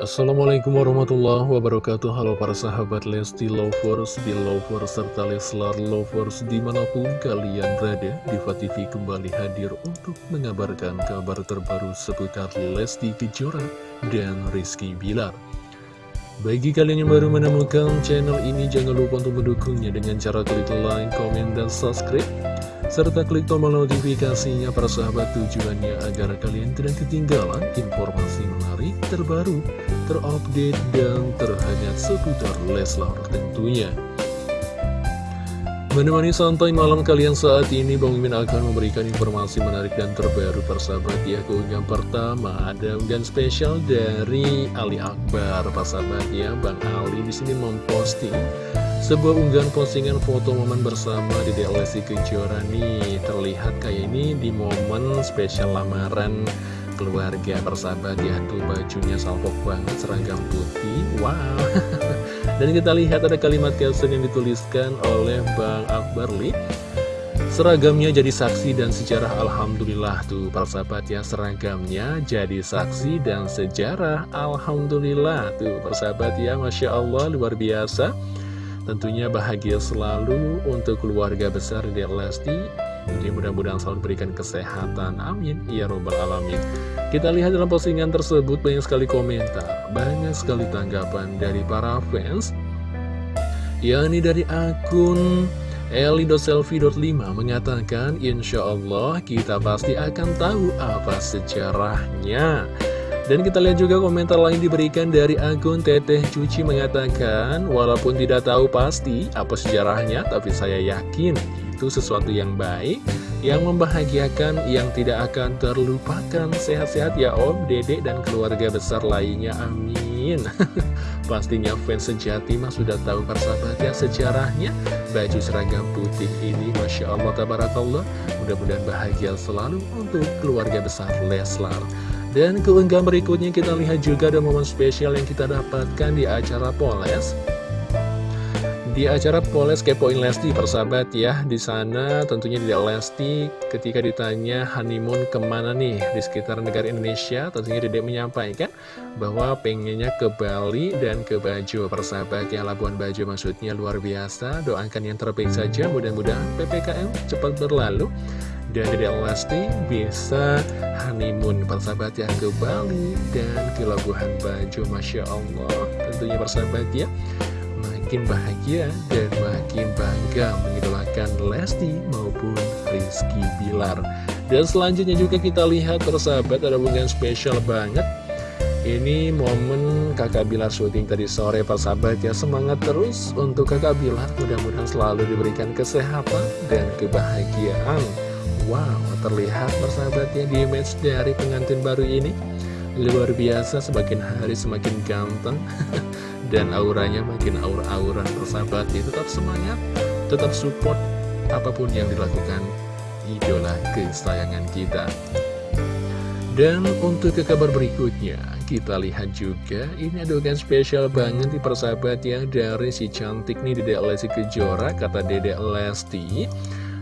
Assalamualaikum warahmatullahi wabarakatuh. Halo para sahabat Lesti Lovers, Belovers, serta Leslar Lovers di mana pun kalian berada Diva TV kembali hadir untuk mengabarkan kabar terbaru seputar Lesti Kejora dan Rizky Bilar. Bagi kalian yang baru menemukan channel ini, jangan lupa untuk mendukungnya dengan cara klik like, komen, dan subscribe serta klik tombol notifikasinya para sahabat tujuannya agar kalian tidak ketinggalan informasi menarik terbaru, terupdate, dan terhangat seputar Leslar tentunya. Menemani santai malam kalian saat ini, Bang Mimin akan memberikan informasi menarik dan terbaru persahabat ya Keunggahan pertama ada unggahan spesial dari Ali Akbar Persahabat ya, Bang Ali di sini memposting sebuah unggahan postingan foto momen bersama di DLC Kejora nih Terlihat kayak ini di momen spesial lamaran keluarga persahabat ya Tuh bajunya salpok banget seragam putih Wow. Dan kita lihat ada kalimat caption yang dituliskan oleh Bang Akbar Li Seragamnya jadi saksi dan sejarah Alhamdulillah tuh para sahabat ya Seragamnya jadi saksi dan sejarah Alhamdulillah tuh para sahabat ya Masya Allah luar biasa Tentunya bahagia selalu untuk keluarga besar di Lesti. Jadi mudah-mudahan selalu berikan kesehatan. Amin. Ya Robbal Alamin. Kita lihat dalam postingan tersebut banyak sekali komentar Banyak sekali tanggapan dari para fans. Yakni dari akun Eli.selfie.5 mengatakan Insya Allah kita pasti akan tahu apa sejarahnya dan kita lihat juga komentar lain diberikan dari akun Teteh Cuci mengatakan, walaupun tidak tahu pasti apa sejarahnya, tapi saya yakin itu sesuatu yang baik, yang membahagiakan, yang tidak akan terlupakan. Sehat-sehat ya Om, Dedek, dan keluarga besar lainnya. Amin. Pastinya fans sejati mah sudah tahu persahabatnya sejarahnya. Baju seragam putih ini, Masya Allah, Tabarakallah. Mudah-mudahan bahagia selalu untuk keluarga besar Leslar. Dan keunggahan berikutnya kita lihat juga ada momen spesial yang kita dapatkan di acara Poles. Di acara Poles Kepoin Lesti persahabat ya. Di sana tentunya di Lesti ketika ditanya honeymoon ke mana nih di sekitar negara Indonesia tentunya Dedek menyampaikan bahwa pengennya ke Bali dan ke Bajo persahabat ya. Labuan Bajo maksudnya luar biasa. Doakan yang terbaik saja. Mudah-mudahan PPKM cepat berlalu dan Dede Lesti bisa honeymoon persahabat yang ke Bali dan ke Labuhan Bajo Masya Allah. Tentunya persahabat ya makin bahagia dan makin bangga mengidolakan Lesti maupun Rizky Bilar. Dan selanjutnya juga kita lihat persahabat ada hubungan spesial banget. Ini momen kakak Bilar syuting tadi sore persahabat ya. Semangat terus untuk kakak Bilar Mudah-mudahan selalu diberikan kesehatan dan kebahagiaan Wow, terlihat persahabatnya di image dari pengantin baru ini. Luar biasa, semakin hari semakin ganteng. Dan auranya makin aura-auran persahabatnya Tetap semangat, tetap support apa pun yang dilakukan idola kesayangan kita. Dan untuk ke kabar berikutnya, kita lihat juga ini adegan spesial banget di persahabat ya dari si cantik nih Dedek Lesti Kejora, kata Dedek Lesti.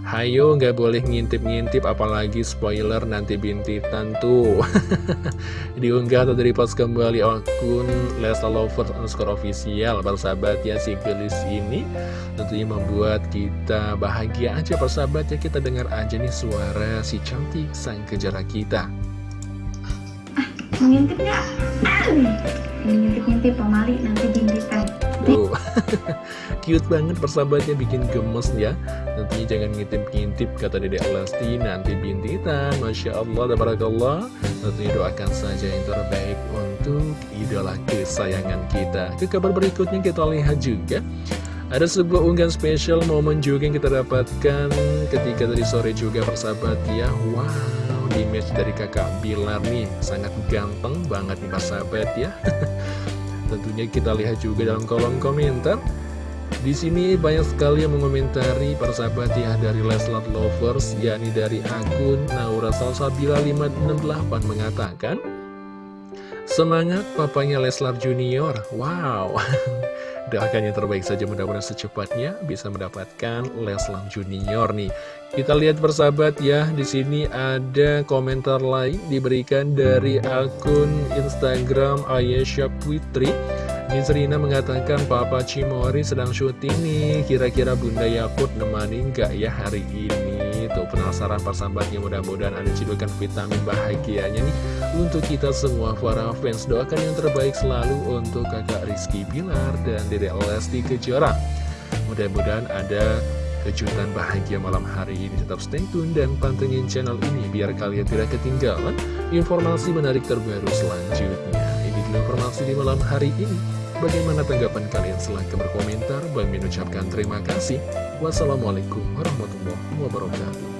Hayo nggak boleh ngintip-ngintip apalagi spoiler nanti bintitan tuh. Diunggah atau dari pas kembali akun Lesa Lovers underscore official. Persahabat ya si gelis ini Tentunya membuat kita bahagia aja. Persahabat ya Kita dengar aja nih suara si cantik sang kejar kita. Mengintip nggak? Mengintip-ngintip pemali nanti bintitan. Tuh, cute banget persahabatnya bikin gemes ya. Tentunya jangan ngintip-ngintip kata Dedek Lesti nanti bintitan Masya Allah, Tabarakallah. Tentunya doakan saja yang terbaik untuk idola kesayangan kita. Ke kabar berikutnya kita lihat juga. Ada sebuah unggahan spesial momen juga yang kita dapatkan ketika tadi sore juga persahabat ya. Wow, image dari kakak Bilar nih. Sangat ganteng banget nih persahabat ya Tentunya kita lihat juga dalam kolom komentar. Di sini banyak sekali yang mengomentari persahabat ya dari Leslat Lovers yakni dari akun Naura Salsabila 568 mengatakan Semangat papanya Leslar Junior. Wow. Doakan yang terbaik saja mudah-mudahan secepatnya bisa mendapatkan Leslar Junior nih. Kita lihat persahabat ya, di sini ada komentar lain diberikan dari akun Instagram Ayesha Putri. Miss Rina mengatakan Papa Cimori sedang syuting nih, kira-kira Bunda Yakut nemani nggak ya hari ini? Tuh penasaran persahabatnya mudah-mudahan ada cidukan vitamin bahagianya nih untuk kita semua para fans. Doakan yang terbaik selalu untuk kakak Rizky Bilar dan Dede Lesti Kejora. Mudah-mudahan ada kejutan bahagia malam hari ini. Tetap stay tune dan pantengin channel ini biar kalian tidak ketinggalan informasi menarik terbaru selanjutnya. Ini dulu informasi di malam hari ini. Bagaimana tanggapan kalian? Silahkan berkomentar. Bang Min ucapkan terima kasih. Wassalamualaikum warahmatullahi wabarakatuh.